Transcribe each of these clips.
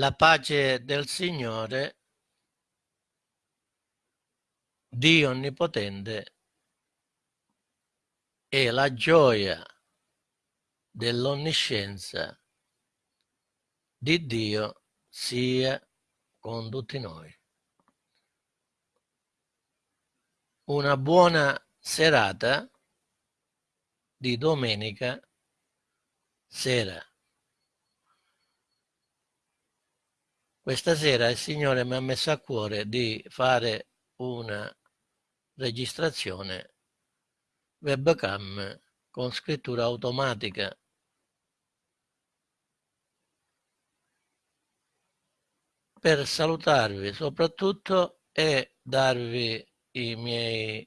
La pace del Signore, Dio Onnipotente, e la gioia dell'onniscienza di Dio sia con tutti noi. Una buona serata di domenica sera. Questa sera il Signore mi ha messo a cuore di fare una registrazione webcam con scrittura automatica per salutarvi soprattutto e darvi i miei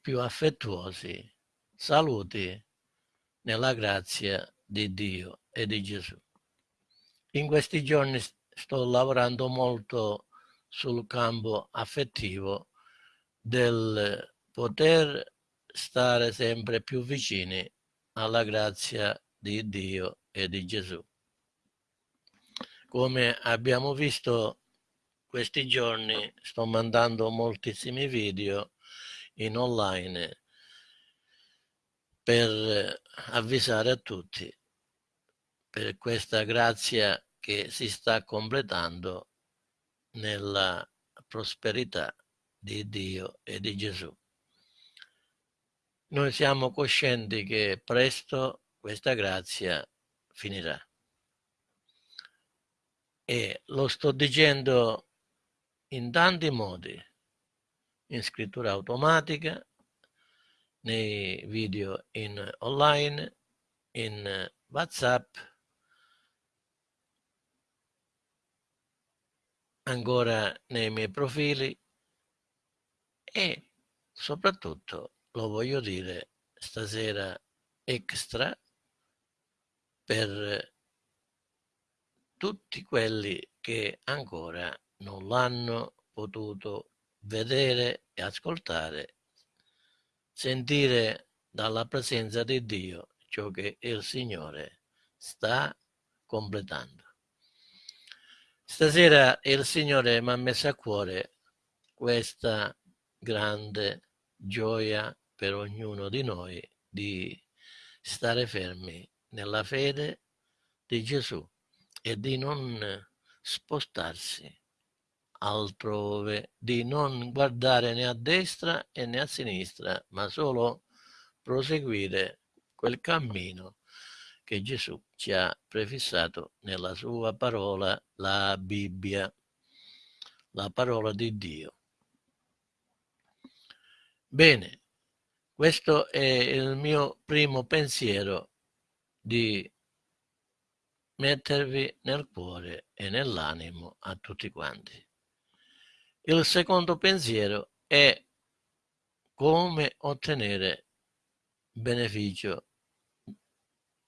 più affettuosi saluti nella grazia di Dio e di Gesù. In questi giorni sto lavorando molto sul campo affettivo del poter stare sempre più vicini alla grazia di Dio e di Gesù. Come abbiamo visto questi giorni sto mandando moltissimi video in online per avvisare a tutti per questa grazia che si sta completando nella prosperità di Dio e di Gesù. Noi siamo coscienti che presto questa grazia finirà. E lo sto dicendo in tanti modi, in scrittura automatica, nei video in online, in WhatsApp, ancora nei miei profili e soprattutto lo voglio dire stasera extra per tutti quelli che ancora non l'hanno potuto vedere e ascoltare, sentire dalla presenza di Dio ciò che il Signore sta completando. Stasera il Signore mi ha messo a cuore questa grande gioia per ognuno di noi di stare fermi nella fede di Gesù e di non spostarsi altrove, di non guardare né a destra né a sinistra, ma solo proseguire quel cammino che Gesù ci ha prefissato nella sua parola, la Bibbia, la parola di Dio. Bene, questo è il mio primo pensiero di mettervi nel cuore e nell'animo a tutti quanti. Il secondo pensiero è come ottenere beneficio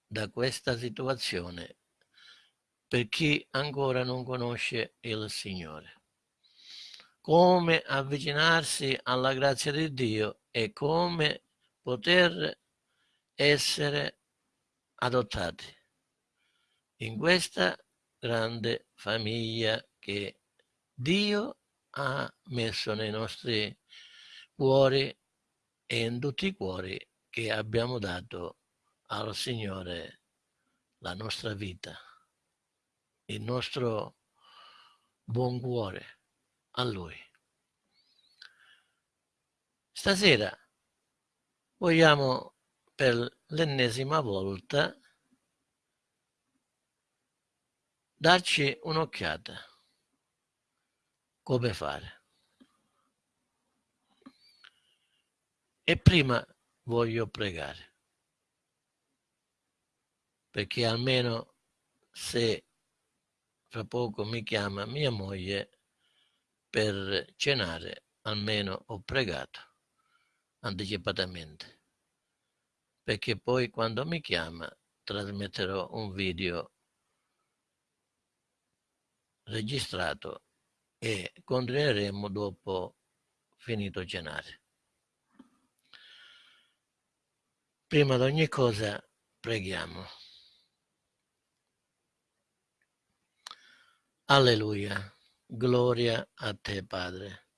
da questa situazione per chi ancora non conosce il Signore. Come avvicinarsi alla grazia di Dio e come poter essere adottati in questa grande famiglia che Dio ha messo nei nostri cuori e in tutti i cuori che abbiamo dato al Signore la nostra vita, il nostro buon cuore a Lui. Stasera vogliamo per l'ennesima volta darci un'occhiata come fare. E prima voglio pregare perché almeno se fra poco mi chiama mia moglie per cenare, almeno ho pregato anticipatamente, perché poi quando mi chiama trasmetterò un video registrato e continueremo dopo finito cenare. Prima di ogni cosa preghiamo. Alleluia, gloria a te Padre.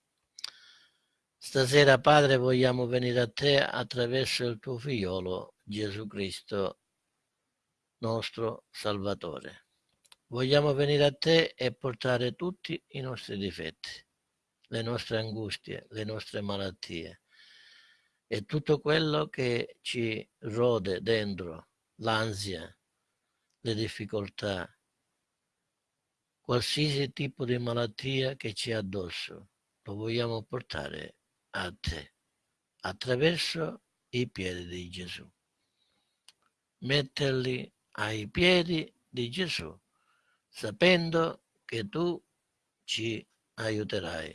Stasera Padre vogliamo venire a te attraverso il tuo figliolo Gesù Cristo, nostro Salvatore. Vogliamo venire a te e portare tutti i nostri difetti, le nostre angustie, le nostre malattie e tutto quello che ci rode dentro, l'ansia, le difficoltà, qualsiasi tipo di malattia che ci è addosso, lo vogliamo portare a te attraverso i piedi di Gesù. Metterli ai piedi di Gesù sapendo che tu ci aiuterai,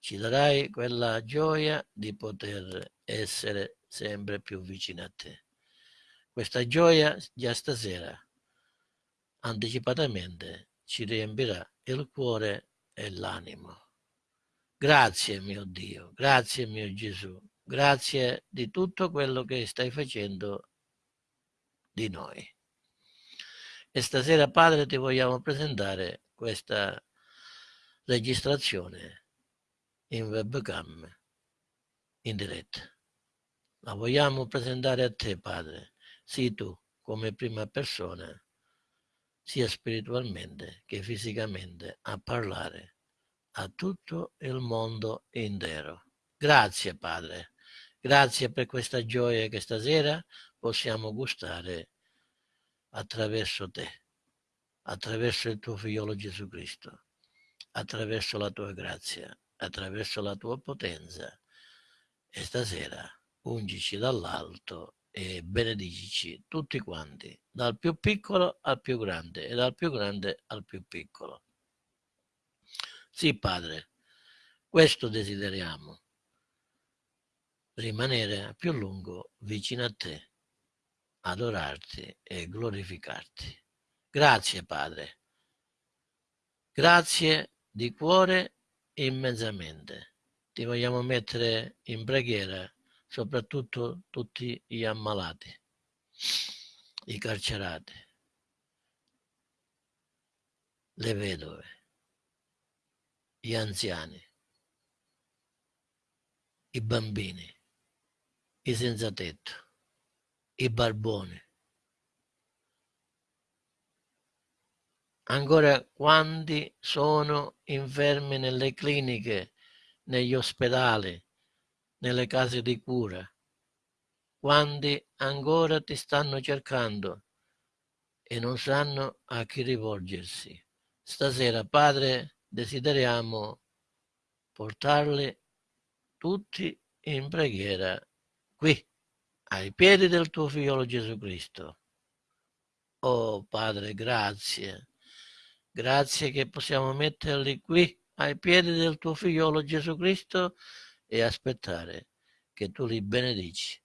ci darai quella gioia di poter essere sempre più vicino a te. Questa gioia già stasera, anticipatamente, ci riempirà il cuore e l'animo. Grazie mio Dio, grazie mio Gesù, grazie di tutto quello che stai facendo di noi. E stasera, Padre, ti vogliamo presentare questa registrazione in webcam in diretta. La vogliamo presentare a te, Padre. Sii tu, come prima persona, sia spiritualmente che fisicamente, a parlare a tutto il mondo intero. Grazie, Padre. Grazie per questa gioia che stasera possiamo gustare attraverso te, attraverso il tuo figliolo Gesù Cristo, attraverso la tua grazia, attraverso la tua potenza. E stasera ungici dall'alto e benedicici tutti quanti, dal più piccolo al più grande e dal più grande al più piccolo. Sì, Padre, questo desideriamo, rimanere a più lungo vicino a te adorarti e glorificarti. Grazie Padre. Grazie di cuore immensamente. Ti vogliamo mettere in preghiera soprattutto tutti gli ammalati, i carcerati, le vedove, gli anziani, i bambini, i senza tetto i barboni. Ancora quanti sono infermi nelle cliniche, negli ospedali, nelle case di cura? Quanti ancora ti stanno cercando e non sanno a chi rivolgersi? Stasera, Padre, desideriamo portarli tutti in preghiera qui ai piedi del tuo figliolo Gesù Cristo. Oh Padre, grazie. Grazie che possiamo metterli qui ai piedi del tuo figliolo Gesù Cristo e aspettare che tu li benedici.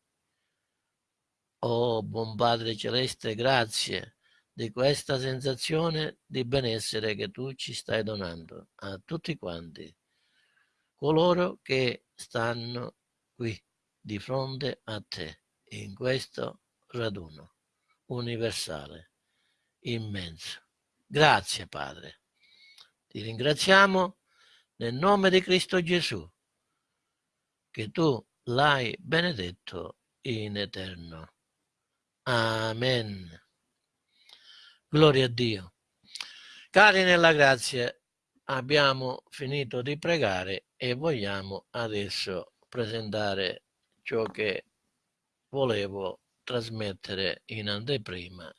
Oh buon Padre Celeste, grazie di questa sensazione di benessere che tu ci stai donando a tutti quanti, coloro che stanno qui di fronte a te in questo raduno universale, immenso. Grazie Padre. Ti ringraziamo nel nome di Cristo Gesù, che tu l'hai benedetto in eterno. Amen. Gloria a Dio. Cari nella grazia, abbiamo finito di pregare e vogliamo adesso presentare ciò che volevo trasmettere in anteprima.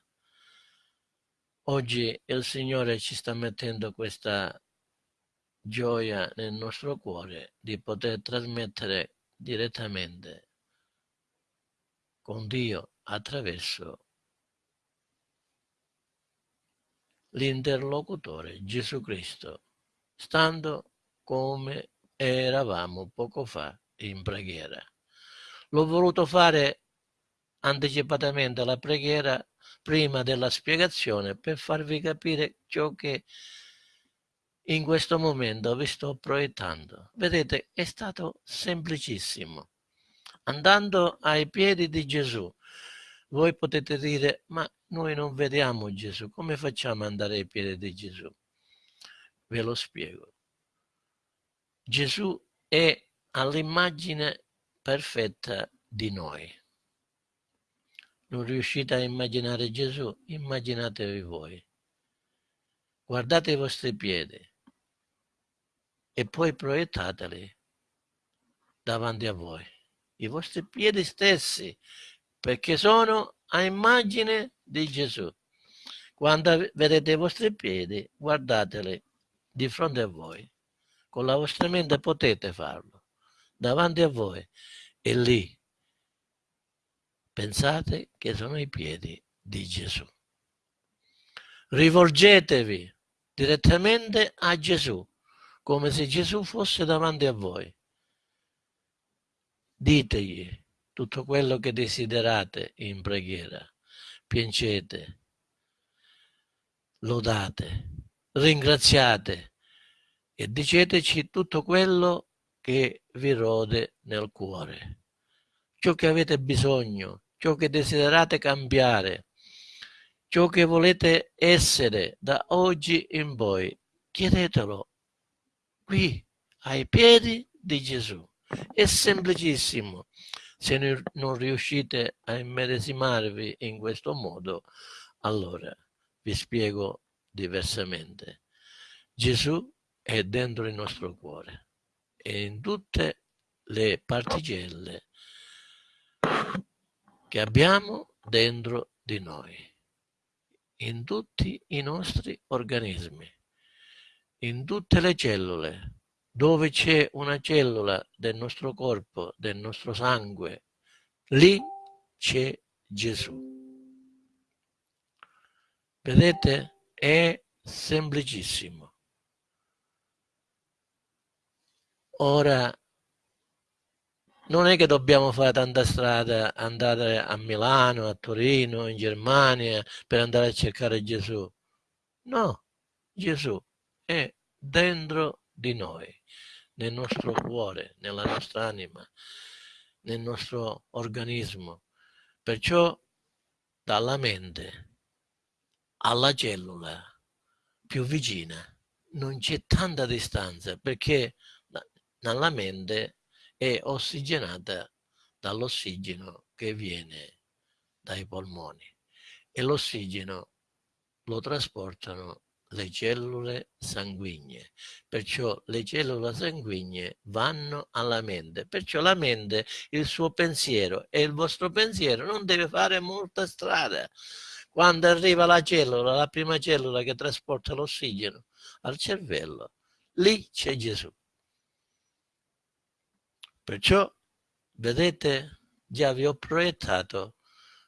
Oggi il Signore ci sta mettendo questa gioia nel nostro cuore di poter trasmettere direttamente con Dio attraverso l'interlocutore Gesù Cristo, stando come eravamo poco fa in preghiera. L'ho voluto fare anticipatamente la preghiera prima della spiegazione per farvi capire ciò che in questo momento vi sto proiettando. Vedete, è stato semplicissimo. Andando ai piedi di Gesù, voi potete dire, ma noi non vediamo Gesù, come facciamo ad andare ai piedi di Gesù? ve lo spiego. Gesù è all'immagine perfetta di noi. Non riuscite a immaginare Gesù? Immaginatevi voi. Guardate i vostri piedi e poi proiettateli davanti a voi. I vostri piedi stessi, perché sono a immagine di Gesù. Quando vedete i vostri piedi, guardateli di fronte a voi. Con la vostra mente potete farlo, davanti a voi. E lì pensate che sono i piedi di Gesù. Rivolgetevi direttamente a Gesù, come se Gesù fosse davanti a voi. Ditegli tutto quello che desiderate in preghiera. Piangete, lodate, ringraziate e diceteci tutto quello che vi rode nel cuore. Ciò che avete bisogno, ciò che desiderate cambiare, ciò che volete essere da oggi in poi, chiedetelo qui ai piedi di Gesù. È semplicissimo. Se non riuscite a immedesimarvi in questo modo, allora vi spiego diversamente. Gesù è dentro il nostro cuore e in tutte le particelle che abbiamo dentro di noi, in tutti i nostri organismi, in tutte le cellule, dove c'è una cellula del nostro corpo, del nostro sangue, lì c'è Gesù. Vedete? È semplicissimo. Ora, non è che dobbiamo fare tanta strada, andare a Milano, a Torino, in Germania per andare a cercare Gesù. No, Gesù è dentro di noi, nel nostro cuore, nella nostra anima, nel nostro organismo. Perciò dalla mente alla cellula più vicina non c'è tanta distanza perché nella mente è ossigenata dall'ossigeno che viene dai polmoni e l'ossigeno lo trasportano le cellule sanguigne. Perciò le cellule sanguigne vanno alla mente. Perciò la mente, il suo pensiero e il vostro pensiero non deve fare molta strada. Quando arriva la cellula, la prima cellula che trasporta l'ossigeno al cervello, lì c'è Gesù. Perciò, vedete, già vi ho proiettato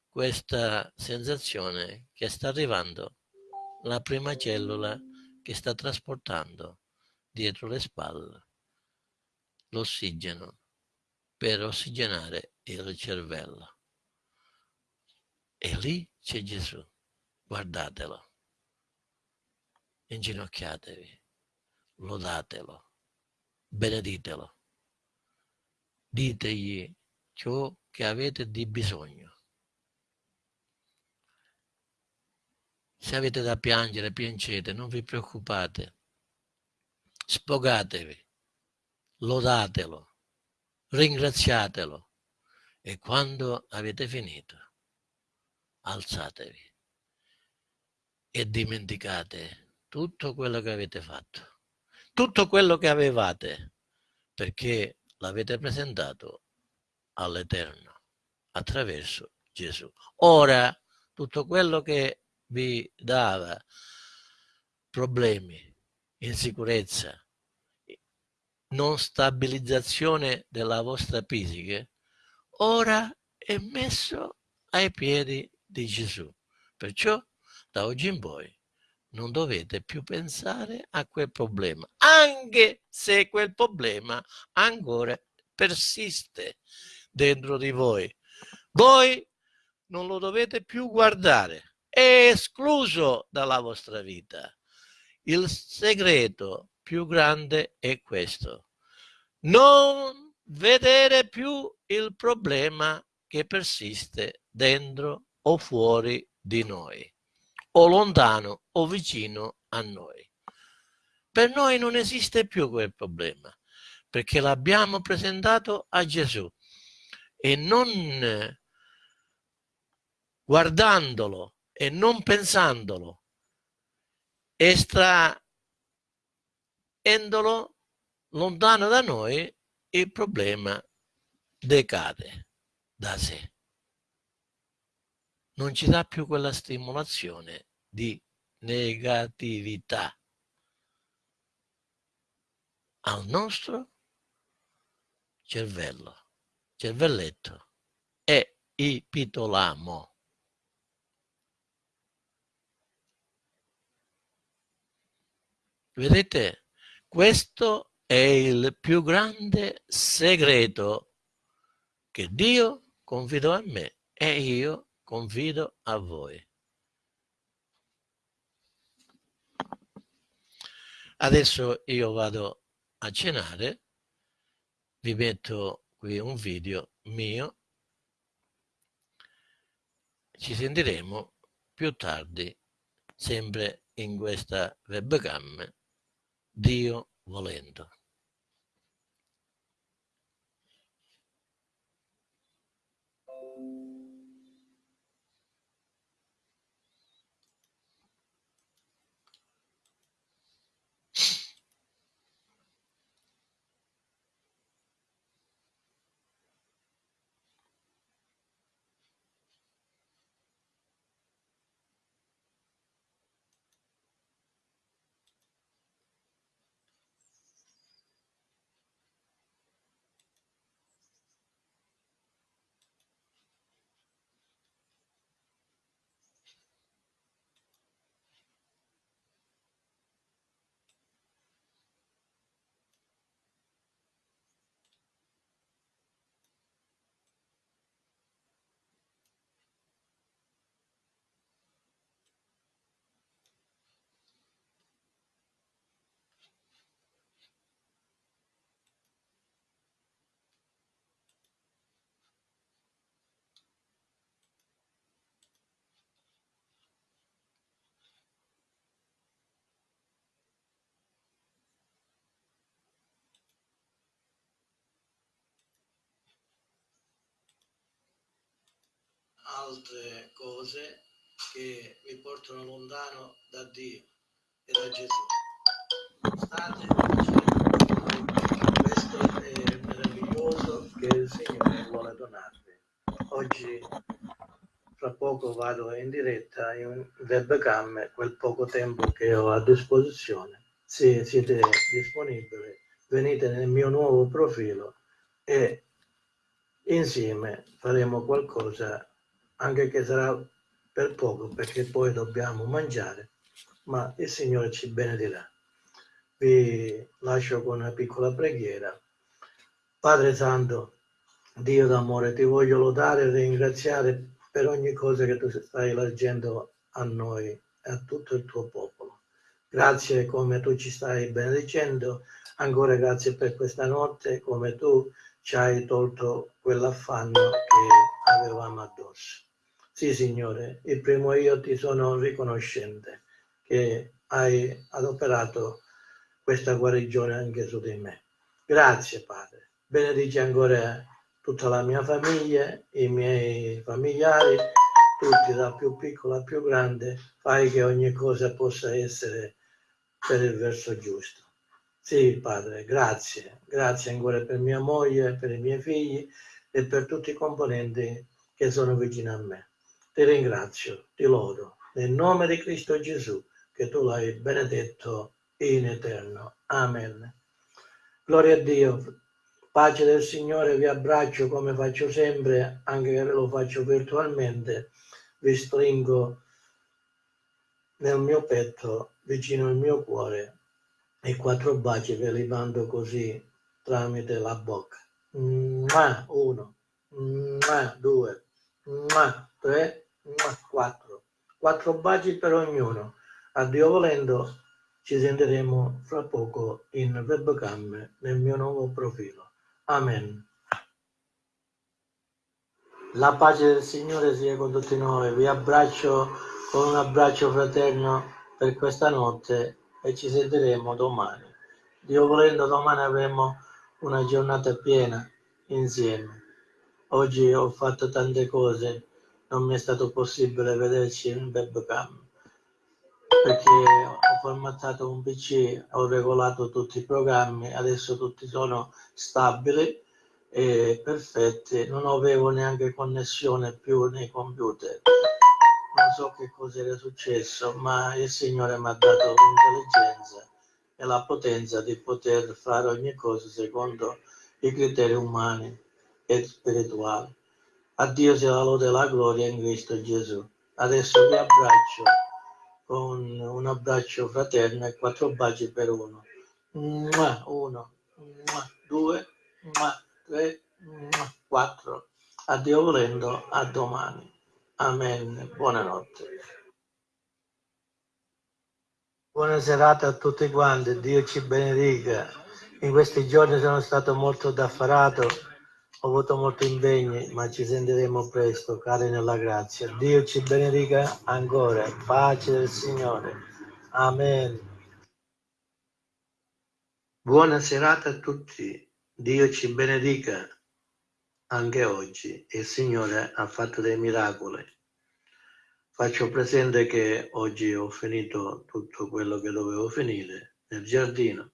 questa sensazione che sta arrivando la prima cellula che sta trasportando dietro le spalle l'ossigeno per ossigenare il cervello. E lì c'è Gesù, guardatelo, inginocchiatevi, lodatelo, beneditelo. Ditegli ciò che avete di bisogno. Se avete da piangere, piangete, non vi preoccupate. Spogatevi, lodatelo, ringraziatelo e quando avete finito, alzatevi e dimenticate tutto quello che avete fatto, tutto quello che avevate, perché l'avete presentato all'Eterno attraverso Gesù. Ora, tutto quello che vi dava problemi, insicurezza, non stabilizzazione della vostra fisica, ora è messo ai piedi di Gesù. Perciò da oggi in poi non dovete più pensare a quel problema, anche se quel problema ancora persiste dentro di voi. Voi non lo dovete più guardare, è escluso dalla vostra vita. Il segreto più grande è questo. Non vedere più il problema che persiste dentro o fuori di noi o lontano o vicino a noi. per noi non esiste più quel problema, perché l'abbiamo presentato a Gesù e non guardandolo e non pensandolo, estraendolo lontano da noi, il problema decade da sé. Non ci dà più quella stimolazione di negatività al nostro cervello, cervelletto e ipitolamo. Vedete, questo è il più grande segreto che Dio confidò a me e io confido a voi. Adesso io vado a cenare, vi metto qui un video mio, ci sentiremo più tardi, sempre in questa webcam, Dio volendo. Altre cose che vi portano lontano da Dio e da Gesù. State questo è meraviglioso che il Signore vuole donarvi. Oggi, fra poco, vado in diretta in webcam, quel poco tempo che ho a disposizione. Se siete disponibili, venite nel mio nuovo profilo e insieme faremo qualcosa anche che sarà per poco perché poi dobbiamo mangiare, ma il Signore ci benedirà. Vi lascio con una piccola preghiera. Padre Santo, Dio d'amore, ti voglio lodare e ringraziare per ogni cosa che tu stai leggendo a noi e a tutto il tuo popolo. Grazie come tu ci stai benedicendo, ancora grazie per questa notte, come tu ci hai tolto quell'affanno che avevamo addosso. Sì, Signore, il primo io ti sono riconoscente che hai adoperato questa guarigione anche su di me. Grazie, Padre. Benedici ancora tutta la mia famiglia, i miei familiari, tutti da più piccolo a più grande. Fai che ogni cosa possa essere per il verso giusto. Sì, Padre, grazie. Grazie ancora per mia moglie, per i miei figli e per tutti i componenti che sono vicini a me ti ringrazio, ti lodo, nel nome di Cristo Gesù, che tu l'hai benedetto in eterno. Amen. Gloria a Dio. Pace del Signore, vi abbraccio come faccio sempre, anche che lo faccio virtualmente. Vi stringo nel mio petto, vicino al mio cuore, e quattro baci ve li mando così tramite la bocca. Uno, due, tre, 4. Quattro baci per ognuno. A Dio volendo ci sentiremo fra poco in webcam nel mio nuovo profilo. Amen. La pace del Signore sia con tutti noi. Vi abbraccio con un abbraccio fraterno per questa notte e ci sentiremo domani. Dio volendo domani avremo una giornata piena insieme. Oggi ho fatto tante cose, non mi è stato possibile vederci in webcam perché ho formattato un PC, ho regolato tutti i programmi, adesso tutti sono stabili e perfetti, non avevo neanche connessione più nei computer. Non so che cosa era successo, ma il Signore mi ha dato l'intelligenza e la potenza di poter fare ogni cosa secondo i criteri umani e spirituali. A Dio sia la lode e la gloria in Cristo Gesù. Adesso vi abbraccio con un abbraccio fraterno e quattro baci per uno. Uno, due, tre, quattro. Addio volendo, a domani. Amen. Buonanotte. Buona serata a tutti quanti, Dio ci benedica. In questi giorni sono stato molto daffarato, ho avuto molti impegni, ma ci sentiremo presto, cari nella grazia. Dio ci benedica ancora, pace del Signore. Amen. Buona serata a tutti, Dio ci benedica anche oggi. Il Signore ha fatto dei miracoli. Faccio presente che oggi ho finito tutto quello che dovevo finire nel giardino,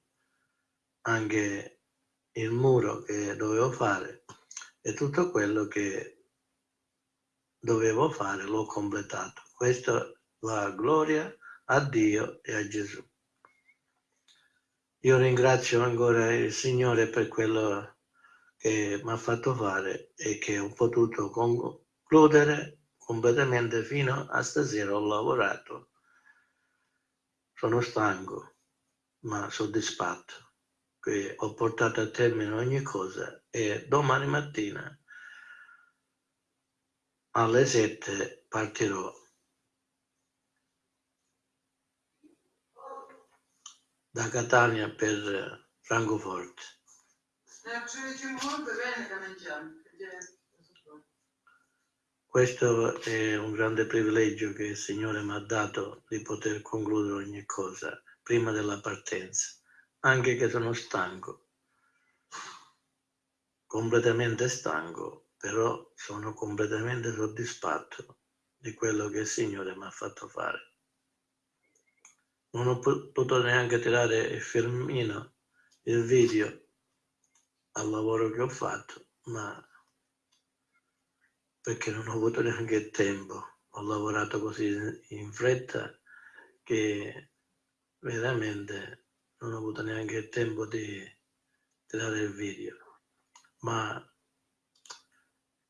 anche il muro che dovevo fare e tutto quello che dovevo fare l'ho completato. Questa la gloria a Dio e a Gesù. Io ringrazio ancora il Signore per quello che mi ha fatto fare e che ho potuto concludere completamente fino a stasera ho lavorato. Sono stanco, ma soddisfatto che ho portato a termine ogni cosa e domani mattina alle 7 partirò da Catania per Francoforte. Questo è un grande privilegio che il Signore mi ha dato di poter concludere ogni cosa prima della partenza, anche che sono stanco, completamente stanco, però sono completamente soddisfatto di quello che il Signore mi ha fatto fare. Non ho potuto neanche tirare il filmino, il video al lavoro che ho fatto, ma perché non ho avuto neanche tempo. Ho lavorato così in fretta che veramente non ho avuto neanche il tempo di tirare il video. Ma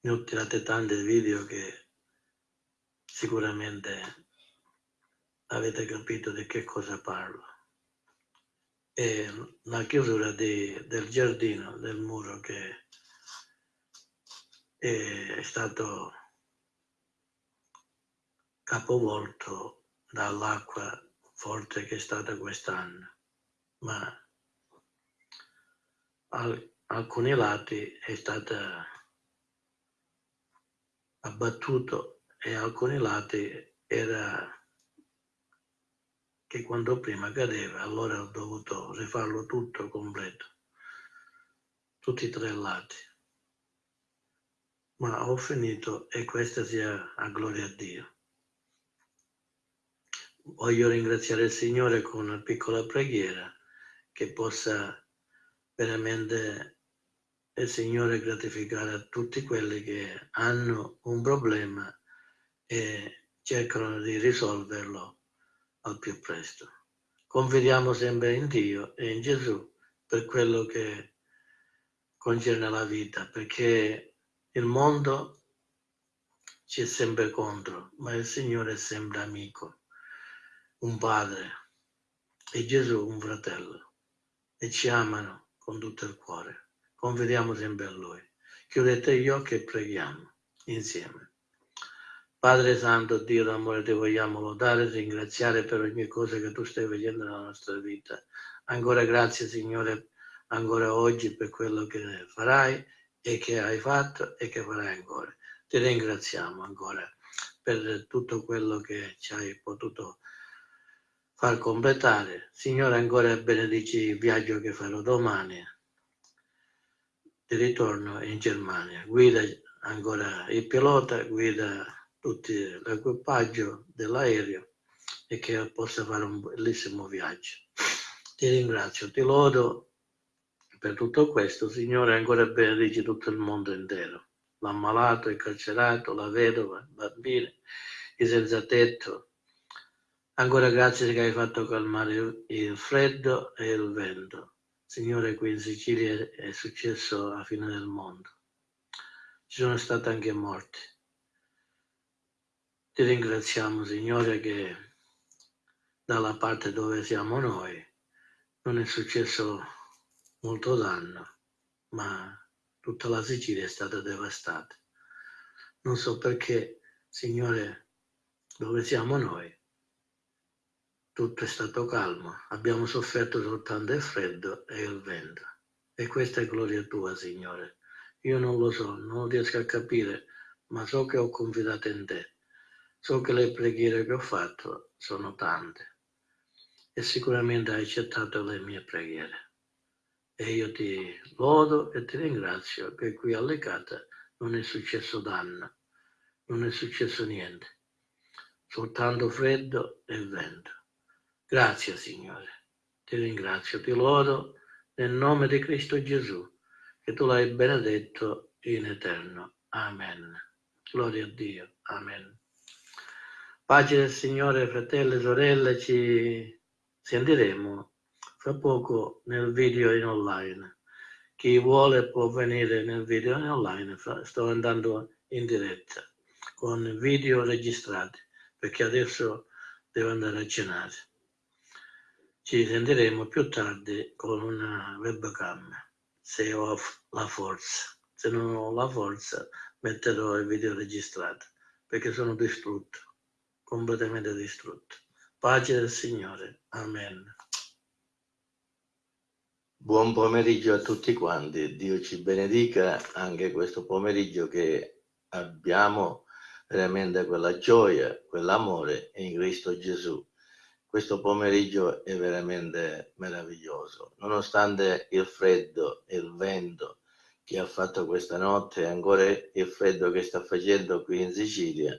ne ho tirate tante video che sicuramente avete capito di che cosa parlo. E la chiusura di, del giardino, del muro che è stato capovolto dall'acqua forte che è stata quest'anno, ma al, alcuni lati è stata abbattuto e alcuni lati era che quando prima cadeva allora ho dovuto rifarlo tutto completo tutti e tre lati ma ho finito e questa sia a gloria a Dio. Voglio ringraziare il Signore con una piccola preghiera che possa veramente il Signore gratificare a tutti quelli che hanno un problema e cercano di risolverlo al più presto. Confidiamo sempre in Dio e in Gesù per quello che concerne la vita, perché il mondo ci è sempre contro, ma il Signore è sempre amico, un padre e Gesù un fratello e ci amano con tutto il cuore. Confidiamo sempre a Lui. Chiudete gli occhi e preghiamo insieme. Padre Santo, Dio d'amore, ti vogliamo lodare e ringraziare per ogni cosa che tu stai facendo nella nostra vita. Ancora grazie, Signore, ancora oggi per quello che farai e che hai fatto e che farai ancora. Ti ringraziamo ancora per tutto quello che ci hai potuto far completare. Signore, ancora benedici il viaggio che farò domani di ritorno in Germania. Guida ancora il pilota, guida tutto l'equipaggio dell'aereo e che possa fare un bellissimo viaggio. Ti ringrazio, ti lodo per tutto questo, Signore, ancora benedici tutto il mondo intero, l'ammalato, il carcerato, la vedova, i bambini, i senza tetto. Ancora grazie che hai fatto calmare il freddo e il vento. Signore, qui in Sicilia è successo alla fine del mondo. Ci sono stati anche morti. Ti ringraziamo, Signore, che dalla parte dove siamo noi non è successo molto danno, ma tutta la Sicilia è stata devastata. Non so perché, Signore, dove siamo noi, tutto è stato calmo, abbiamo sofferto soltanto il freddo e il vento. E questa è gloria tua, Signore. Io non lo so, non riesco a capire, ma so che ho confidato in te. So che le preghiere che ho fatto sono tante e sicuramente hai accettato le mie preghiere. E io ti lodo e ti ringrazio che qui alle Lecata non è successo danno, non è successo niente, soltanto freddo e vento. Grazie Signore, ti ringrazio, ti lodo nel nome di Cristo Gesù, che tu l'hai benedetto in eterno. Amen. Gloria a Dio. Amen. Pace del Signore, fratelli e sorelle, ci sentiremo fra poco nel video in online. Chi vuole può venire nel video in online, sto andando in diretta con video registrati perché adesso devo andare a cenare. Ci sentiremo più tardi con una webcam se ho la forza. Se non ho la forza metterò il video registrato perché sono distrutto, completamente distrutto. Pace del Signore. Amen. Buon pomeriggio a tutti quanti, Dio ci benedica anche questo pomeriggio che abbiamo veramente quella gioia, quell'amore in Cristo Gesù. Questo pomeriggio è veramente meraviglioso, nonostante il freddo e il vento che ha fatto questa notte, ancora il freddo che sta facendo qui in Sicilia,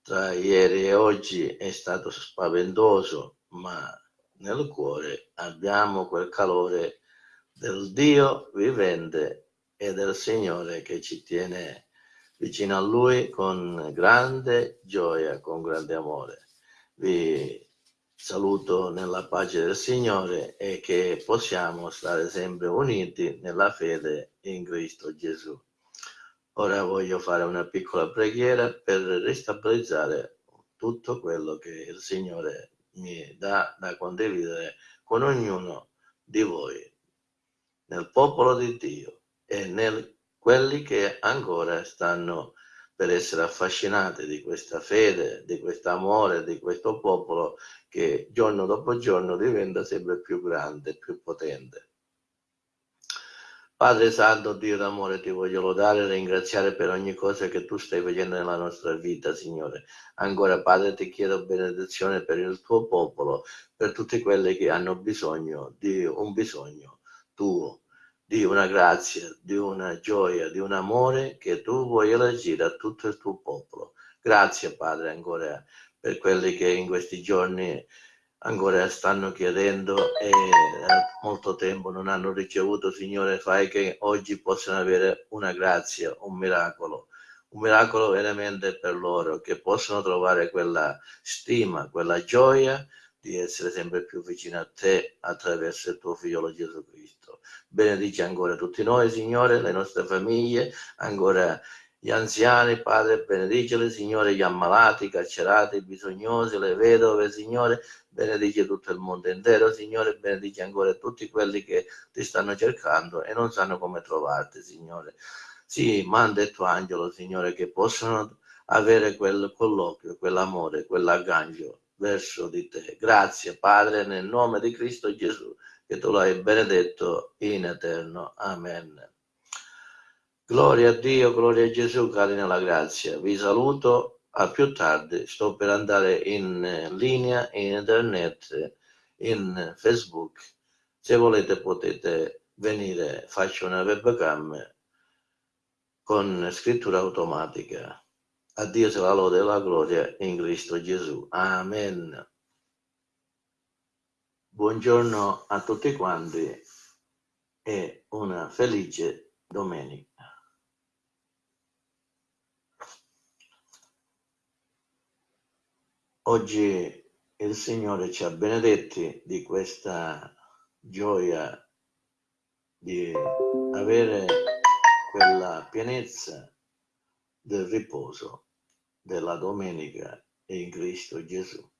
tra ieri e oggi è stato spaventoso, ma nel cuore abbiamo quel calore del Dio vivente e del Signore che ci tiene vicino a Lui con grande gioia, con grande amore. Vi saluto nella pace del Signore e che possiamo stare sempre uniti nella fede in Cristo Gesù. Ora voglio fare una piccola preghiera per ristabilizzare tutto quello che il Signore mi dà da condividere con ognuno di voi nel popolo di Dio e nel quelli che ancora stanno per essere affascinati di questa fede, di questo amore, di questo popolo che giorno dopo giorno diventa sempre più grande, più potente. Padre Santo, Dio d'amore, ti voglio lodare e ringraziare per ogni cosa che tu stai facendo nella nostra vita, Signore. Ancora, Padre, ti chiedo benedizione per il tuo popolo, per tutti quelli che hanno bisogno di un bisogno tuo, di una grazia, di una gioia, di un amore che tu vuoi elargire a tutto il tuo popolo. Grazie Padre ancora per quelli che in questi giorni ancora stanno chiedendo e da molto tempo non hanno ricevuto, Signore, fai che oggi possano avere una grazia, un miracolo, un miracolo veramente per loro, che possano trovare quella stima, quella gioia di essere sempre più vicino a te attraverso il tuo figlio Gesù Cristo. Benedici ancora tutti noi, Signore, le nostre famiglie, ancora gli anziani, Padre, benediceli, Signore, gli ammalati, i carcerati, i bisognosi, le vedove, Signore, benedici tutto il mondo intero, Signore, benedici ancora tutti quelli che ti stanno cercando e non sanno come trovarti, Signore. Sì, manda il tuo angelo, Signore, che possano avere quel colloquio, quell'amore, quell'aggancio verso di te. Grazie Padre nel nome di Cristo Gesù, che tu l'hai benedetto in eterno. Amen. Gloria a Dio, gloria a Gesù, cari nella grazia. Vi saluto a più tardi, sto per andare in linea in internet, in Facebook. Se volete potete venire, faccio una webcam con scrittura automatica. A Dio sia la lode e la gloria in Cristo Gesù. Amen. Buongiorno a tutti quanti e una felice domenica. Oggi il Signore ci ha benedetti di questa gioia di avere quella pienezza del riposo della domenica in Cristo Gesù.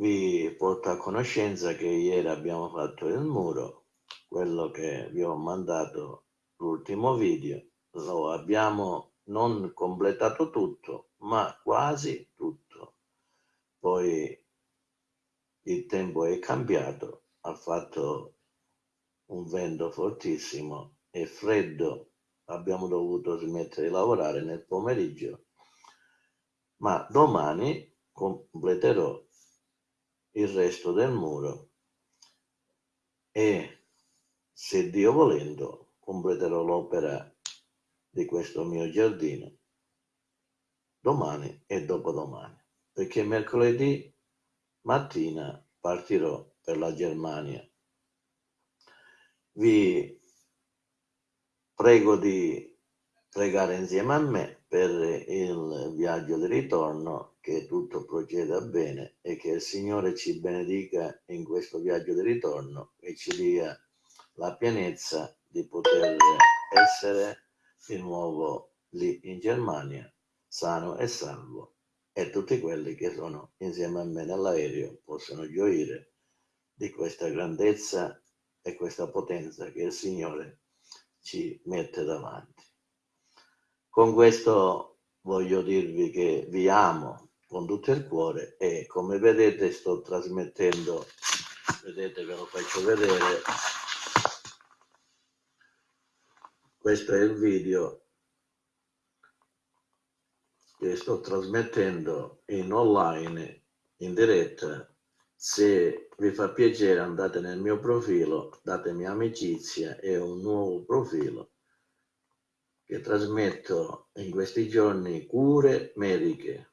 Vi porto a conoscenza che ieri abbiamo fatto il muro, quello che vi ho mandato l'ultimo video, lo abbiamo non completato tutto, ma quasi tutto. Poi il tempo è cambiato, ha fatto un vento fortissimo e freddo, abbiamo dovuto smettere di lavorare nel pomeriggio, ma domani completerò il resto del muro. E se Dio volendo completerò l'opera di questo mio giardino domani e dopodomani perché mercoledì mattina partirò per la Germania. Vi prego di pregare insieme a me per il viaggio di ritorno, che tutto proceda bene e che il Signore ci benedica in questo viaggio di ritorno e ci dia la pienezza di poter essere di nuovo lì in Germania, sano e salvo, e tutti quelli che sono insieme a me nell'aereo possono gioire di questa grandezza e questa potenza che il Signore ci mette davanti. Con questo voglio dirvi che vi amo con tutto il cuore e come vedete sto trasmettendo, vedete ve lo faccio vedere, questo è il video che sto trasmettendo in online, in diretta, se vi fa piacere andate nel mio profilo, datemi amicizia e un nuovo profilo che trasmetto in questi giorni cure mediche.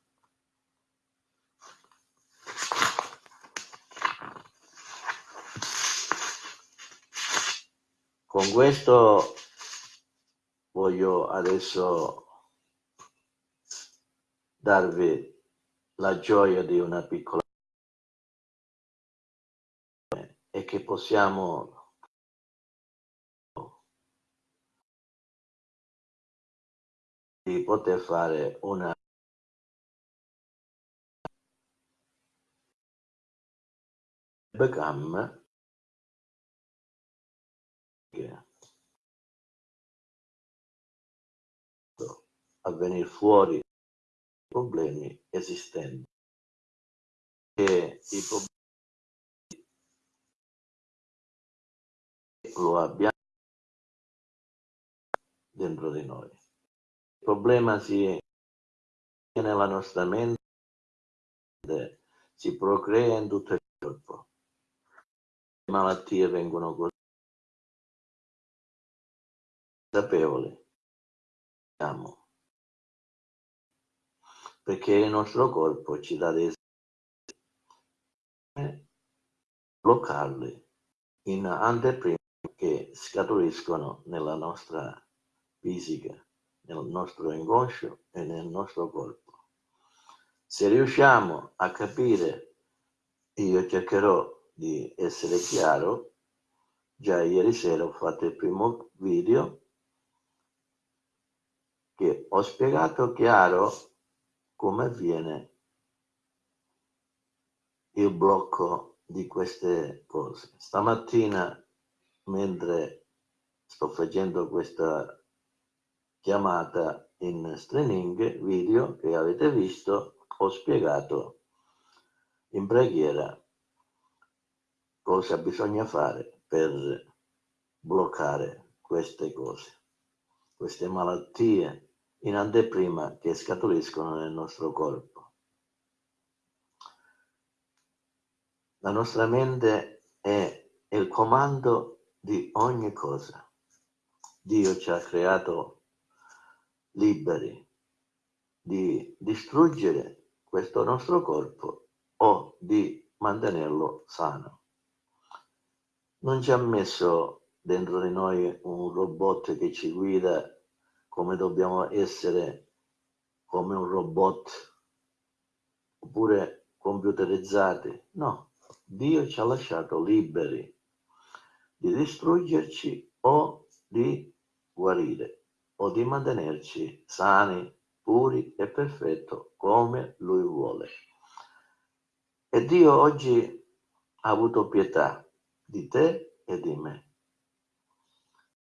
Con questo voglio adesso darvi la gioia di una piccola che possiamo di poter fare una webcam a venire fuori problemi esistenti e i problemi lo abbiamo dentro di noi. Il problema si nella nostra mente, si procrea in tutto il corpo. Le malattie vengono così consapevoli. Perché il nostro corpo ci dà dei bloccarli in anteprima che scaturiscono nella nostra fisica, nel nostro inconscio e nel nostro corpo. Se riusciamo a capire, io cercherò di essere chiaro, già ieri sera ho fatto il primo video che ho spiegato chiaro come avviene il blocco di queste cose. Stamattina mentre sto facendo questa chiamata in streaming video che avete visto ho spiegato in preghiera cosa bisogna fare per bloccare queste cose queste malattie in anteprima che scaturiscono nel nostro corpo. La nostra mente è il comando di ogni cosa. Dio ci ha creato liberi di distruggere questo nostro corpo o di mantenerlo sano. Non ci ha messo dentro di noi un robot che ci guida come dobbiamo essere come un robot oppure computerizzati. No, Dio ci ha lasciato liberi di distruggerci o di guarire o di mantenerci sani, puri e perfetti come Lui vuole. E Dio oggi ha avuto pietà di te e di me